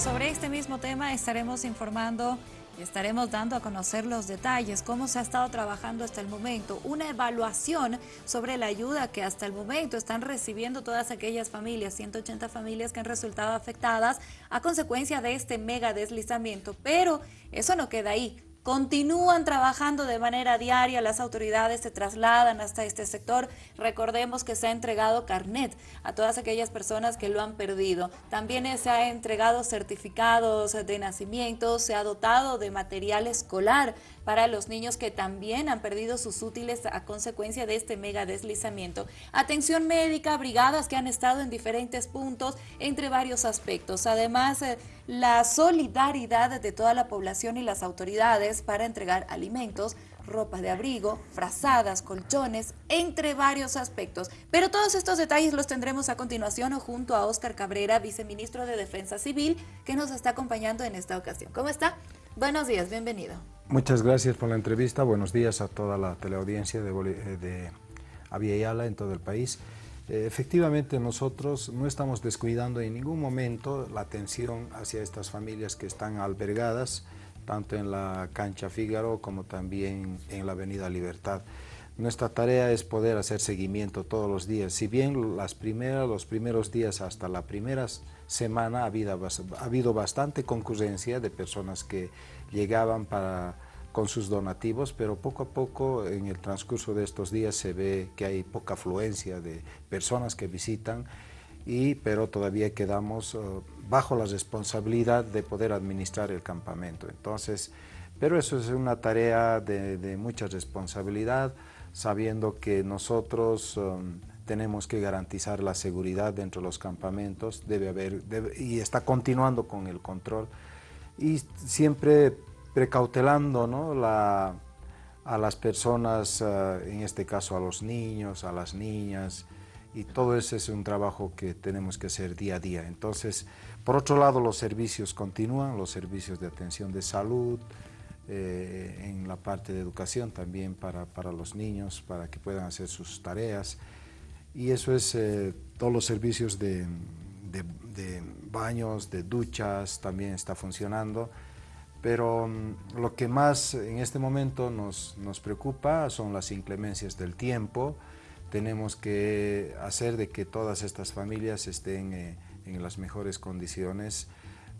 Sobre este mismo tema estaremos informando y estaremos dando a conocer los detalles, cómo se ha estado trabajando hasta el momento, una evaluación sobre la ayuda que hasta el momento están recibiendo todas aquellas familias, 180 familias que han resultado afectadas a consecuencia de este mega deslizamiento. Pero eso no queda ahí. Continúan trabajando de manera diaria, las autoridades se trasladan hasta este sector. Recordemos que se ha entregado carnet a todas aquellas personas que lo han perdido. También se ha entregado certificados de nacimiento, se ha dotado de material escolar para los niños que también han perdido sus útiles a consecuencia de este mega deslizamiento. Atención médica, brigadas que han estado en diferentes puntos entre varios aspectos. Además, eh, la solidaridad de toda la población y las autoridades para entregar alimentos, ropa de abrigo, frazadas, colchones, entre varios aspectos. Pero todos estos detalles los tendremos a continuación junto a Óscar Cabrera, viceministro de Defensa Civil, que nos está acompañando en esta ocasión. ¿Cómo está? Buenos días, bienvenido. Muchas gracias por la entrevista. Buenos días a toda la teleaudiencia de, eh, de Aviala en todo el país. Eh, efectivamente, nosotros no estamos descuidando en ningún momento la atención hacia estas familias que están albergadas, tanto en la cancha Fígaro como también en la Avenida Libertad. Nuestra tarea es poder hacer seguimiento todos los días. Si bien las primeras, los primeros días hasta la primera semana ha habido, ha habido bastante concurrencia de personas que llegaban para, con sus donativos, pero poco a poco en el transcurso de estos días se ve que hay poca afluencia de personas que visitan, y, pero todavía quedamos eh, bajo la responsabilidad de poder administrar el campamento. Entonces, pero eso es una tarea de, mucha responsabilidad, sabiendo que nosotros um, tenemos que garantizar la seguridad dentro de los campamentos, debe haber, y está continuando con el control, y siempre precautelando ¿no? la, a las personas, eh, en este caso a los niños, a las niñas, y todo eso es un trabajo que tenemos que hacer día a día. Entonces, por otro lado, los servicios continúan, los servicios de atención de salud, eh, en la parte de educación también para, para, los niños, para que puedan hacer sus tareas, y eso es eh, todos los servicios de, de, de baños, de duchas, también está funcionando, pero mm, lo que más en este momento nos, nos, preocupa son las inclemencias del tiempo. Tenemos que hacer de que todas estas familias estén eh, en las mejores condiciones,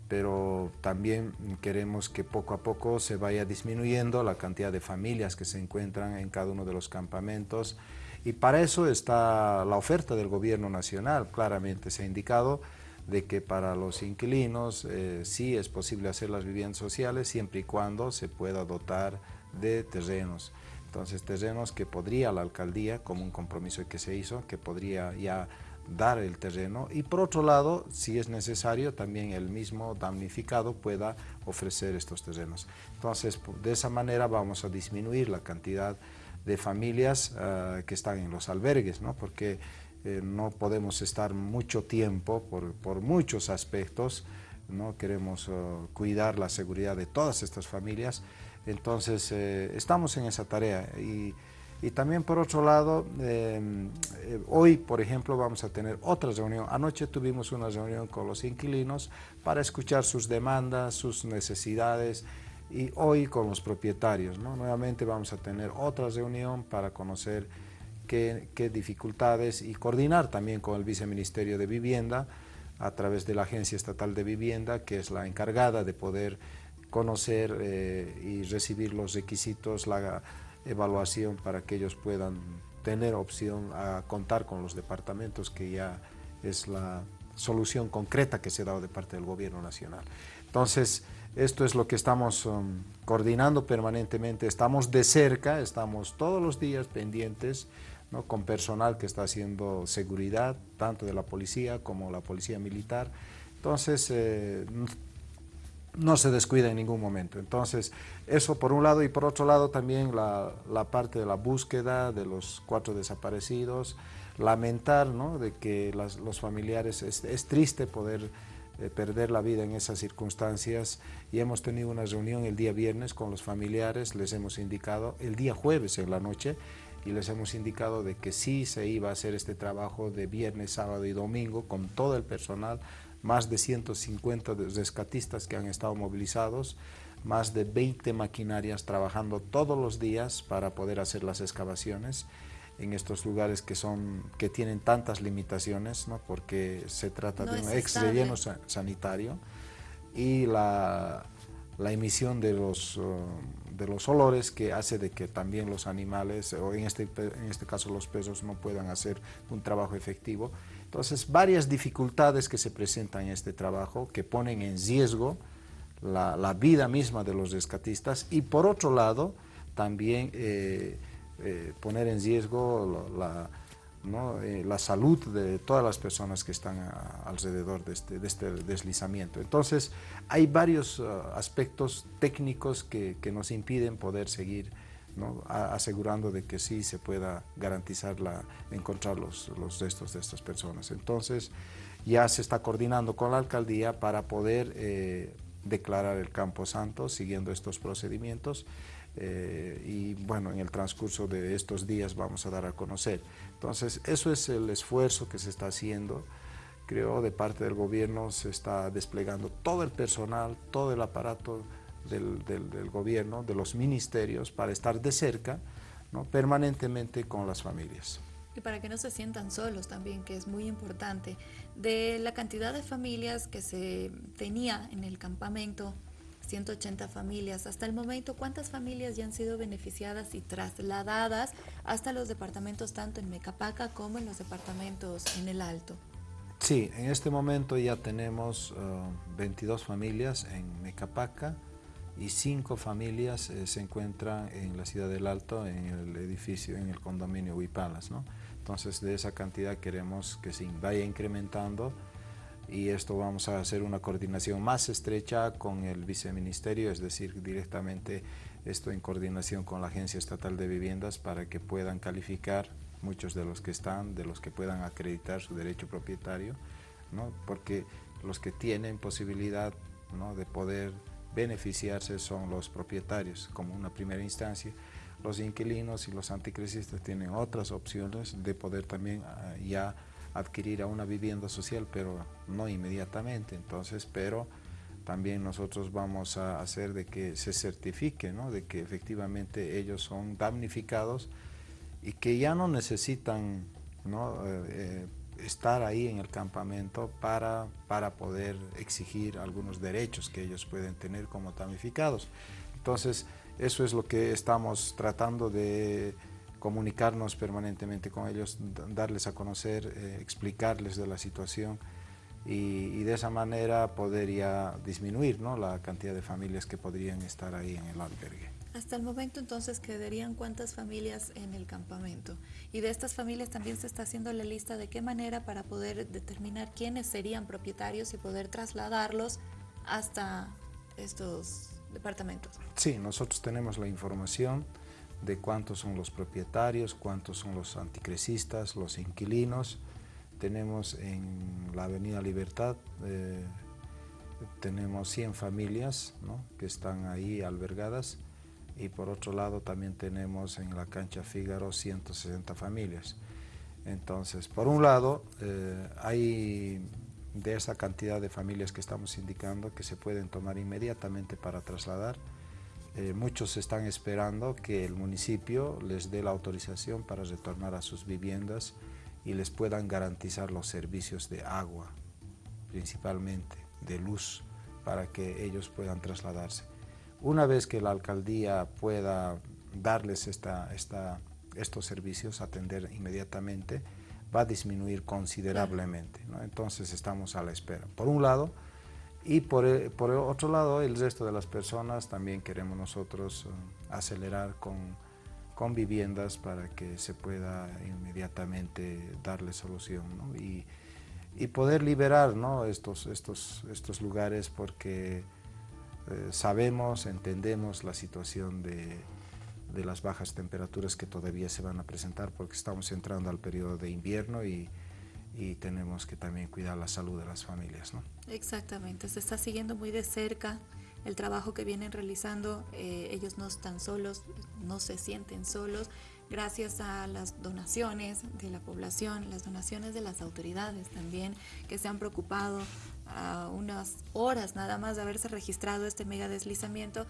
pero también queremos que poco a poco se vaya disminuyendo la cantidad de familias que se encuentran en cada uno de los campamentos y para eso está la oferta del gobierno nacional, claramente se ha indicado de que para los inquilinos eh, sí es posible hacer las viviendas sociales siempre y cuando se pueda dotar de terrenos. Entonces terrenos que podría la alcaldía, como un compromiso que se hizo, que podría ya dar el terreno y por otro lado, si es necesario, también el mismo damnificado pueda ofrecer estos terrenos. Entonces, de esa manera vamos a disminuir la cantidad de familias uh, que están en los albergues, ¿no? porque eh, no podemos estar mucho tiempo por, por muchos aspectos, ¿no? queremos uh, cuidar la seguridad de todas estas familias, entonces eh, estamos en esa tarea y, y también por otro lado, eh, hoy por ejemplo vamos a tener otra reunión, anoche tuvimos una reunión con los inquilinos para escuchar sus demandas, sus necesidades, y hoy con los propietarios. ¿no? Nuevamente vamos a tener otra reunión para conocer qué, dificultades y coordinar también con el Viceministerio de Vivienda a través de la Agencia Estatal de Vivienda, que es la encargada de poder conocer eh, y recibir los requisitos, la evaluación para que ellos puedan tener opción a contar con los departamentos, que ya es la solución concreta que se ha dado de parte del Gobierno Nacional. Entonces, esto es lo que estamos um, coordinando permanentemente, estamos de cerca, estamos todos los días pendientes con personal que está haciendo seguridad, tanto de la policía como la policía militar. Entonces, eh, no se descuida en ningún momento. Entonces, eso por un lado y por otro lado también la, parte de la búsqueda de los cuatro desaparecidos, lamentar ¿no? de que los familiares, es, triste poder eh, perder la vida en esas circunstancias y hemos tenido una reunión el día viernes con los familiares, les hemos indicado el día jueves en la noche y les hemos indicado de que sí se iba a hacer este trabajo de viernes, sábado y domingo con todo el personal más de 150 rescatistas que han estado movilizados, más de 20 maquinarias trabajando todos los días para poder hacer las excavaciones en estos lugares que, son, que tienen tantas limitaciones, ¿no? porque se trata de un ex relleno sanitario y la, la emisión de los, uh, de los olores que hace de que también los animales, o en este, en este caso los pesos, no puedan hacer un trabajo efectivo. Entonces, varias dificultades que se presentan en este trabajo que ponen en riesgo la, vida misma de los rescatistas y por otro lado, también eh, eh, poner en riesgo la, eh, la salud de todas las personas que están alrededor de este, de este, deslizamiento. Entonces, hay varios uh, aspectos técnicos que, que, nos impiden poder seguir ¿no? asegurando de que sí se pueda garantizar la, encontrar los, los, restos de estas personas. Entonces, ya se está coordinando con la alcaldía para poder eh, declarar el Campo Santo siguiendo estos procedimientos eh, y bueno, en el transcurso de estos días vamos a dar a conocer. Entonces, eso es el esfuerzo que se está haciendo. Creo de parte del gobierno se está desplegando todo el personal, todo el aparato del, del, gobierno, de los ministerios, para estar de cerca ¿no? permanentemente con las familias. Y para que no se sientan solos también, que es muy importante. De la cantidad de familias que se tenía en el campamento, 180 familias. Hasta el momento, ¿cuántas familias ya han sido beneficiadas y trasladadas hasta los departamentos tanto en Mecapaca como en los departamentos en el Alto? Sí, en este momento ya tenemos 22 uh, familias en Mecapaca y 5 familias eh, se encuentran en la ciudad del Alto, en el edificio, en el condominio Huipalas. ¿no? Entonces, de esa cantidad queremos que se vaya incrementando y esto vamos a hacer una coordinación más estrecha con el viceministerio, es decir, directamente esto en coordinación con la Agencia Estatal de Viviendas para que puedan calificar muchos de los que están, de los que puedan acreditar su derecho propietario, ¿no? porque los que tienen posibilidad ¿no? de poder beneficiarse son los propietarios como una primera instancia. Los inquilinos y los anticrisistas tienen otras opciones de poder también ah, ya adquirir a una vivienda social, pero no inmediatamente. Entonces, pero también nosotros vamos a hacer de que se certifique, ¿no? de que efectivamente ellos son damnificados y que ya no necesitan ¿no? Eh, eh, estar ahí en el campamento para, para poder exigir algunos derechos que ellos pueden tener como damnificados. Entonces, eso es lo que estamos tratando de comunicarnos permanentemente con ellos, darles a conocer, eh, explicarles de la situación y, de esa manera poder ya disminuir ¿no? la cantidad de familias que podrían estar ahí en el albergue. Hasta el momento entonces quedarían cuántas familias en el campamento y de estas familias también se está haciendo la lista de qué manera para poder determinar quiénes serían propietarios y poder trasladarlos hasta estos departamentos. Sí, nosotros tenemos la información, de cuántos son los propietarios, cuántos son los anticresistas, los inquilinos. Tenemos en la Avenida Libertad, eh, tenemos 100 familias ¿no? que están ahí albergadas y por otro lado también tenemos en la cancha Fígaro 160 familias. Entonces, por un lado, eh, hay de esa cantidad de familias que estamos indicando que se pueden tomar inmediatamente para trasladar, eh, muchos están esperando que el municipio les dé la autorización para retornar a sus viviendas y les puedan garantizar los servicios de agua, principalmente de luz, para que ellos puedan trasladarse. Una vez que la alcaldía pueda darles esta, esta, estos servicios, atender inmediatamente, va a disminuir considerablemente. Entonces estamos a la espera. Por un lado, y por, el, por otro lado, el resto de las personas también queremos nosotros uh, acelerar con, con, viviendas para que se pueda inmediatamente darle solución ¿no? y, y, poder liberar ¿no? estos, estos, estos lugares porque eh, sabemos, entendemos la situación de, de las bajas temperaturas que todavía se van a presentar porque estamos entrando al periodo de invierno y, y tenemos que también cuidar la salud de las familias. ¿no? Exactamente, se está siguiendo muy de cerca el trabajo que vienen realizando, eh, ellos no están solos, no se sienten solos, gracias a las donaciones de la población, las donaciones de las autoridades también, que se han preocupado a unas horas nada más de haberse registrado este mega deslizamiento,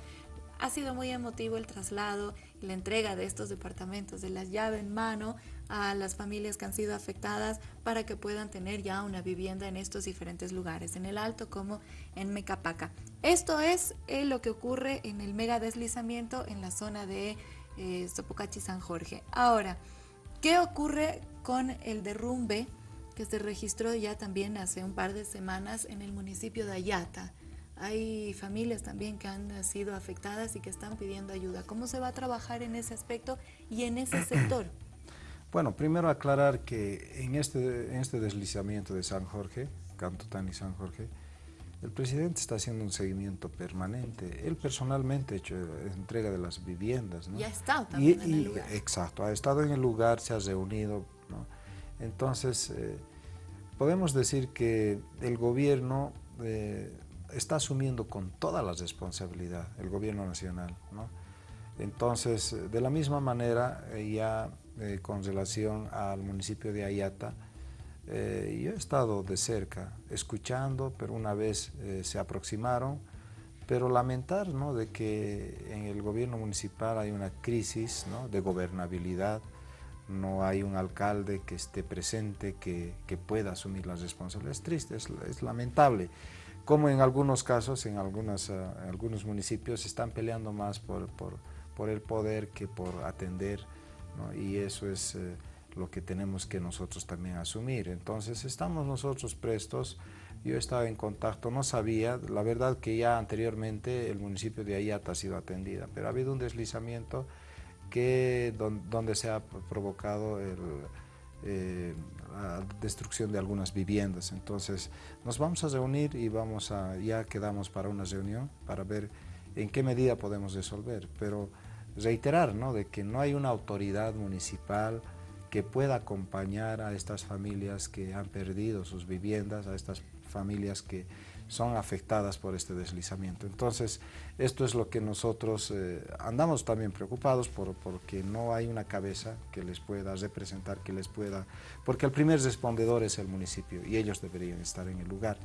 ha sido muy emotivo el traslado y la entrega de estos departamentos, de la llave en mano a las familias que han sido afectadas para que puedan tener ya una vivienda en estos diferentes lugares, en el Alto como en Mecapaca. Esto es eh, lo que ocurre en el mega deslizamiento en la zona de eh, Sopocachi San Jorge. Ahora, ¿qué ocurre con el derrumbe que se registró ya también hace un par de semanas en el municipio de Ayata? Hay familias también que han sido afectadas y que están pidiendo ayuda. ¿Cómo se va a trabajar en ese aspecto y en ese sector? Bueno, primero aclarar que en este, en este deslizamiento de San Jorge, Cantotán y San Jorge, el presidente está haciendo un seguimiento permanente. Él personalmente ha hecho entrega de las viviendas. ¿no? Y ha estado también en el lugar. Exacto, ha estado en el lugar, se ha reunido. ¿no? Entonces, eh, podemos decir que el gobierno eh, está asumiendo con toda la responsabilidad, el gobierno nacional. ¿no? Entonces, de la misma manera, eh, ya eh, con relación al municipio de Ayata, eh, yo he estado de cerca, escuchando, pero una vez se aproximaron, pero lamentar ¿no? de que en el gobierno municipal hay una crisis ¿no? de gobernabilidad, no hay un alcalde que esté presente, que, que pueda asumir las responsabilidades. Es triste, es, es lamentable como en algunos casos, en, algunas, uh, algunos municipios, están peleando más por, por, por, el poder que por atender, ¿no? y eso es uh, lo que tenemos que nosotros también asumir. Entonces, estamos nosotros prestos, yo estaba en contacto, no sabía, la verdad que ya anteriormente el municipio de Ayata ha sido atendida, pero ha habido un deslizamiento que, don, donde se ha provocado el eh, la destrucción de algunas viviendas. Entonces nos vamos a reunir y vamos a, ya quedamos para una reunión para ver en qué medida podemos resolver, pero reiterar ¿no? de que no hay una autoridad municipal que pueda acompañar a estas familias que han perdido sus viviendas, a estas familias que son afectadas por este deslizamiento. Entonces, esto es lo que nosotros eh, andamos también preocupados por, porque no hay una cabeza que les pueda representar, que les pueda... Porque el primer respondedor es el municipio y ellos deberían estar en el lugar.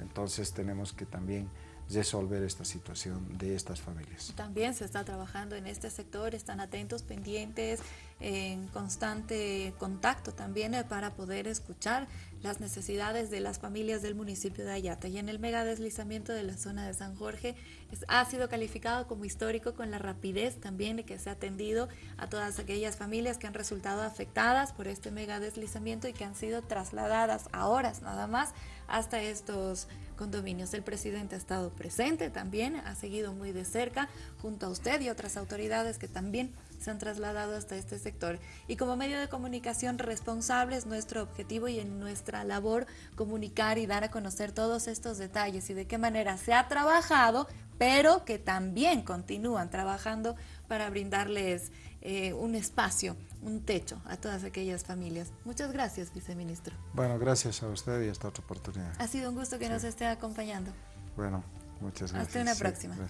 Entonces, tenemos que también resolver esta situación de estas familias. También se está trabajando en este sector, están atentos, pendientes, en constante contacto también eh, para poder escuchar las necesidades de las familias del municipio de Ayata. Y en el mega deslizamiento de la zona de San Jorge es, ha sido calificado como histórico con la rapidez también que se ha atendido a todas aquellas familias que han resultado afectadas por este mega deslizamiento y que han sido trasladadas a horas nada más hasta estos condominios. El presidente ha estado presente también, ha seguido muy de cerca junto a usted y otras autoridades que también se han trasladado hasta este sector. Y como medio de comunicación responsable es nuestro objetivo y en nuestra labor comunicar y dar a conocer todos estos detalles y de qué manera se ha trabajado, pero que también continúan trabajando para brindarles eh, un espacio, un techo a todas aquellas familias. Muchas gracias, viceministro. Bueno, gracias a usted y hasta otra oportunidad. Ha sido un gusto que sí. nos esté acompañando. Bueno, muchas gracias. Hasta una próxima. Sí,